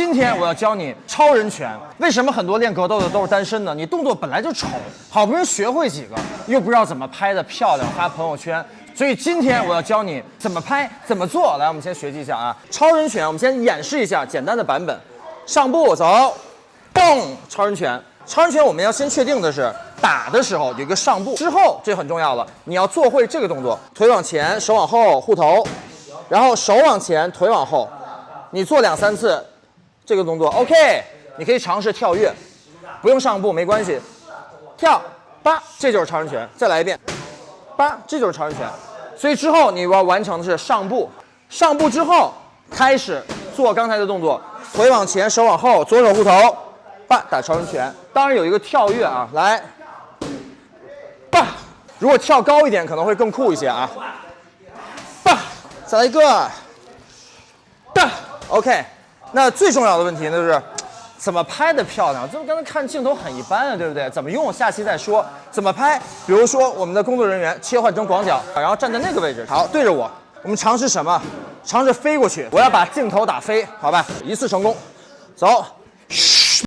今天我要教你超人拳。为什么很多练格斗的都是单身呢？你动作本来就丑，好不容易学会几个，又不知道怎么拍的漂亮，发朋友圈。所以今天我要教你怎么拍，怎么做。来，我们先学习一下啊，超人拳。我们先演示一下简单的版本。上步走，嘣，超人拳。超人拳我们要先确定的是，打的时候有一个上步，之后这很重要了，你要做会这个动作，腿往前，手往后护头，然后手往前，腿往后。你做两三次这个动作，OK，你可以尝试跳跃，不用上步没关系，跳，八，这就是超人拳。再来一遍，八，这就是超人拳。所以之后你要完成的是上步，上步之后开始做刚才的动作，腿往前，手往后，左手护头，八，打超人拳。当然有一个跳跃啊，来，八，如果跳高一点可能会更酷一些啊，八，再来一个，八。OK，那最重要的问题呢就是怎么拍的漂亮？就刚才看镜头很一般啊，对不对？怎么用？下期再说。怎么拍？比如说我们的工作人员切换成广角，然后站在那个位置，好，对着我。我们尝试什么？尝试飞过去。我要把镜头打飞，好吧？一次成功，走。